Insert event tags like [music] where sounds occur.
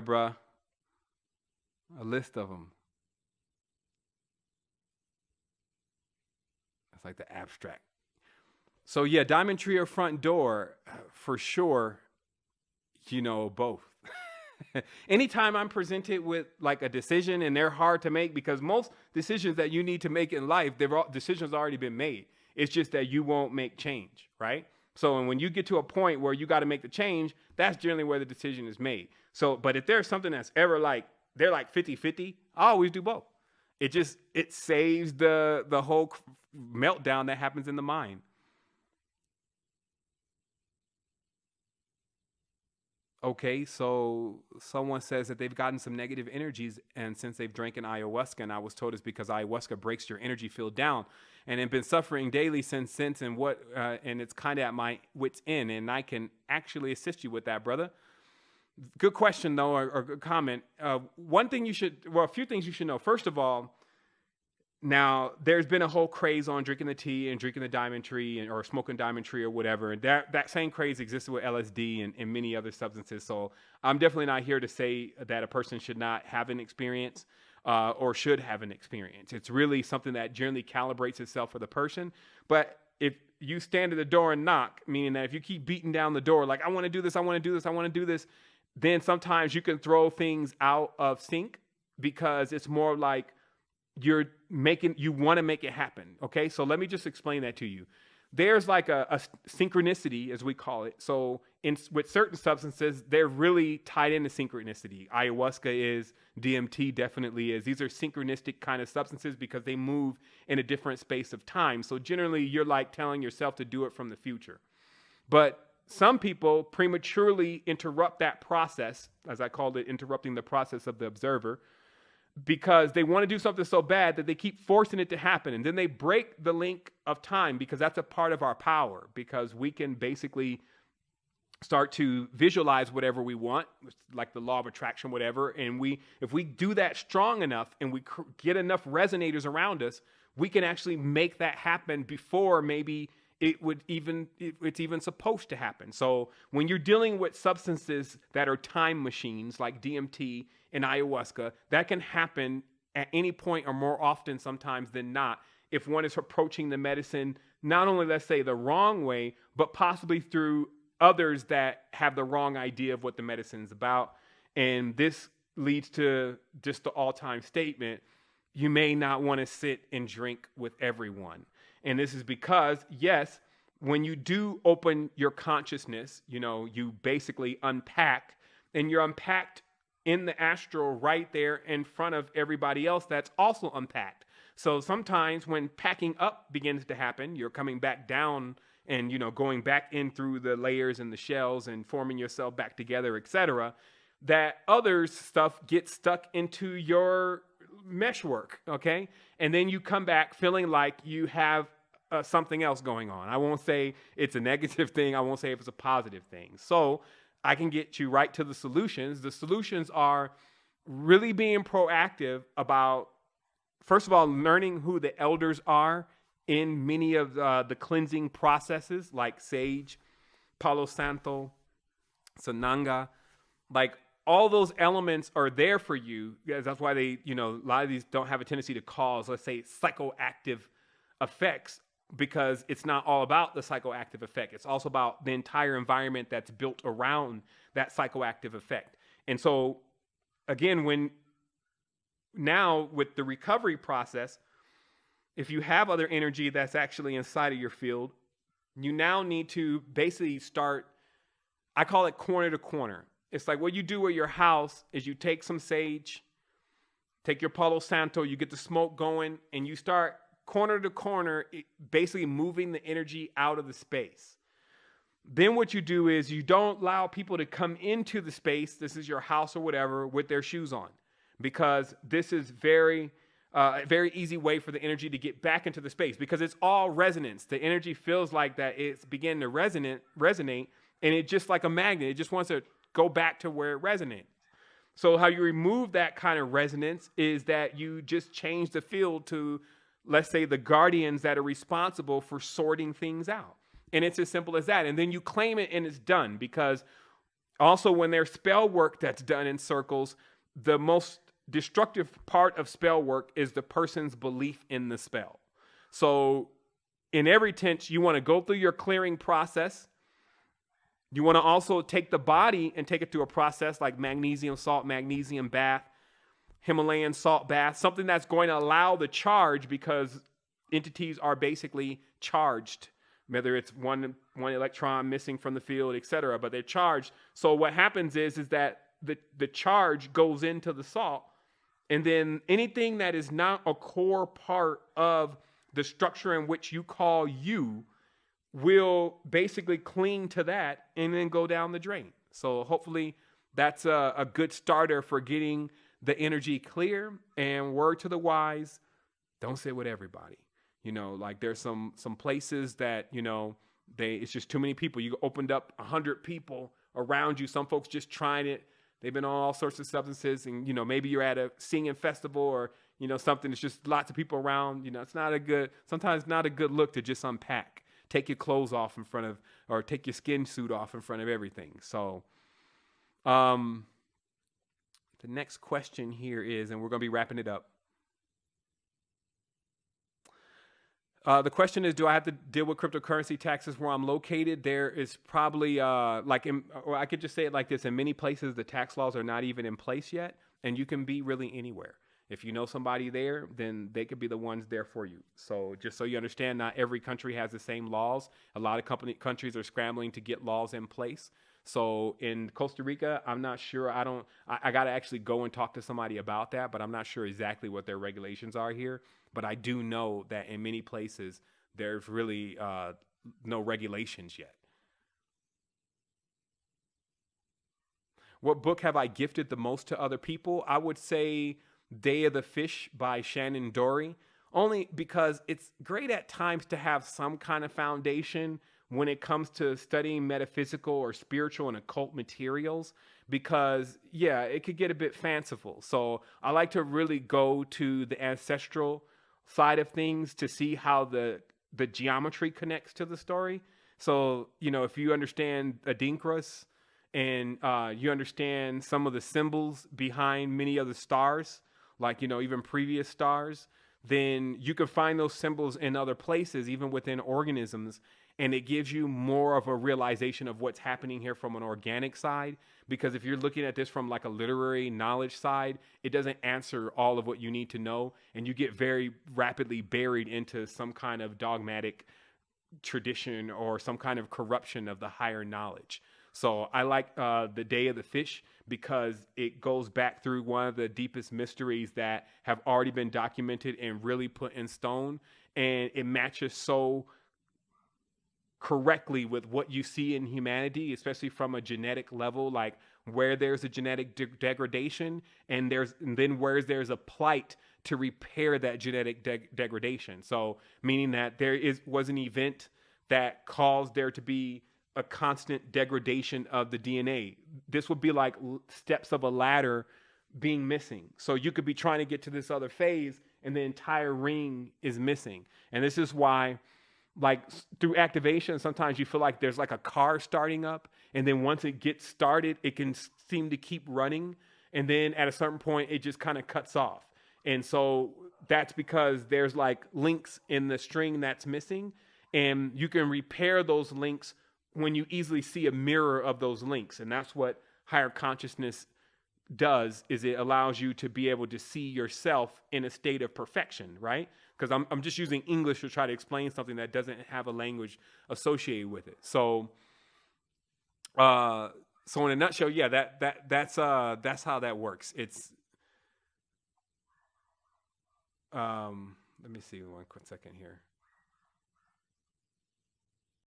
failure, bruh. A list of them. It's like the abstract. So yeah, diamond tree or front door, for sure. You know both. [laughs] Anytime I'm presented with like a decision and they're hard to make because most decisions that you need to make in life, they've all, decisions already been made. It's just that you won't make change, right? So and when you get to a point where you got to make the change, that's generally where the decision is made. So, but if there's something that's ever like they're like 50-50, I always do both. It just it saves the the whole meltdown that happens in the mind. Okay, so someone says that they've gotten some negative energies, and since they've drank an ayahuasca, and I was told it's because ayahuasca breaks your energy field down, and have been suffering daily since since, and what, uh, and it's kind of at my wits end, and I can actually assist you with that, brother. Good question though, or, or good comment. Uh, one thing you should, well, a few things you should know. First of all, now, there's been a whole craze on drinking the tea and drinking the diamond tree and, or smoking diamond tree or whatever. And that, that same craze existed with LSD and, and many other substances. So I'm definitely not here to say that a person should not have an experience uh, or should have an experience. It's really something that generally calibrates itself for the person. But if you stand at the door and knock, meaning that if you keep beating down the door, like, I want to do this, I want to do this, I want to do this, then sometimes you can throw things out of sync because it's more like, you're making you want to make it happen okay? So let me just explain that to you. There's like a, a, synchronicity as we call it. So in with certain substances they're really tied into synchronicity. Ayahuasca is dmt definitely is. These are synchronistic kind of substances because they move in a different space of time. So generally you're like telling yourself to do it from the future. But some people prematurely interrupt that process as i called it interrupting the process of the observer because they want to do something so bad that they keep forcing it to happen. And then they break the link of time because that's a part of our power, because we can basically start to visualize whatever we want like the law of attraction whatever and we if we do that strong enough and we get enough resonators around us we can actually make that happen before maybe it would even it's even supposed to happen. So when you're dealing with substances that are time machines like DMT and ayahuasca, that can happen at any point or more often sometimes than not if one is approaching the medicine not only let's say the wrong way but possibly through others that have the wrong idea of what the medicine is about. And this leads to just the all-time statement you may not want to sit and drink with everyone and this is because yes when you do open your consciousness you know you basically unpack and you're unpacked in the astral right there in front of everybody else that's also unpacked. So sometimes when packing up begins to happen, you're coming back down and you know going back in through the layers and the shells and forming yourself back together, etc. That other stuff gets stuck into your meshwork, okay? And then you come back feeling like you have uh, something else going on. I won't say it's a negative [laughs] thing. I won't say if it's a positive thing. So I can get you right to the solutions. The solutions are really being proactive about, first of all, learning who the elders are in many of uh, the cleansing processes, like sage, Palo Santo, Sananga. Like all those elements are there for you. That's why they, you know, a lot of these don't have a tendency to cause, let's say, psychoactive effects because it's not all about the psychoactive effect. It's also about the entire environment that's built around that psychoactive effect. And so, again, when now with the recovery process, if you have other energy that's actually inside of your field, you now need to basically start, I call it corner to corner. It's like what you do at your house is you take some sage, take your Palo Santo, you get the smoke going, and you start corner to corner, basically moving the energy out of the space. Then what you do is you don't allow people to come into the space, this is your house or whatever, with their shoes on. Because this is very uh, a very easy way for the energy to get back into the space because it's all resonance. The energy feels like that it's beginning to resonate, resonate, and it just like a magnet. It just wants to go back to where it resonates. So how you remove that kind of resonance is that you just change the field to let's say, the guardians that are responsible for sorting things out. And it's as simple as that. And then you claim it and it's done because Also, when there's spell work that's done in circles, the most destructive part of spell work is the person's belief in the spell. So, in every tense, you want to go through your clearing process. You want to also take the body and take it through a process like magnesium salt, magnesium bath, Himalayan salt bath, something that's going to allow the charge because entities are basically charged whether it's one one electron missing from the field, et cetera, but they're charged. So what happens is is that the, the charge goes into the salt, and then anything that is not a core part of the structure in which you call you will basically cling to that and then go down the drain. So hopefully that's a, a good starter for getting the energy clear and word to the wise, don't sit with everybody. You know, like there's some some places that you know they it's just too many people. You opened up a hundred people around you. Some folks just trying it. They've been on all sorts of substances, and you know maybe you're at a singing festival or you know something. It's just lots of people around. You know, it's not a good. Sometimes not a good look to just unpack. Take your clothes off in front of, or take your skin suit off in front of everything. So, um, the next question here is, and we're going to be wrapping it up. Uh, the question is, do I have to deal with cryptocurrency taxes where I'm located? There is probably uh, like, in, or I could just say it like this: in many places, the tax laws are not even in place yet, and you can be really anywhere. If you know somebody there, then they could be the ones there for you. So just so you understand, not every country has the same laws. A lot of company countries are scrambling to get laws in place. So in Costa Rica, I'm not sure. I don't. I, I got to actually go and talk to somebody about that, but I'm not sure exactly what their regulations are here. But I do know that in many places, there's really uh, no regulations yet. What book have I gifted the most to other people? I would say Day of the Fish by Shannon Dorey, only because it's great at times to have some kind of foundation when it comes to studying metaphysical or spiritual and occult materials because yeah it could get a bit fanciful so i like to really go to the ancestral side of things to see how the the geometry connects to the story. So you know, if you understand Adinkras and uh, you understand some of the symbols behind many of the stars, like you know even previous stars, then you can find those symbols in other places, even within organisms, and it gives you more of a realization of what's happening here from an organic side. Because if you're looking at this from like a literary knowledge side it doesn't answer all of what you need to know and you get very rapidly buried into some kind of dogmatic tradition or some kind of corruption of the higher knowledge so i like uh, the day of the fish because it goes back through one of the deepest mysteries that have already been documented and really put in stone and it matches so correctly with what you see in humanity, especially from a genetic level, like where there's a genetic de- degradation and there's and then where there's a plight to repair that genetic de- degradation. So meaning that there is was an event that caused there to be a constant degradation of the DNA. This would be like steps of a ladder being missing. So you could be trying to get to this other phase and the entire ring is missing. And this is why like through activation, sometimes you feel like there's like a car starting up, and then once it gets started, it can seem to keep running, and then at a certain point, it just kind of cuts off. And so that's because there's like links in the string that's missing, and you can repair those links when you easily see a mirror of those links, and that's what higher consciousness does is it allows you to be able to see yourself in a state of perfection, right? because I'm, I'm just using English to try to explain something that doesn't have a language associated with it. So, uh, so in a nutshell, yeah, that that that's uh that's how that works. It's um, let me see one quick second here.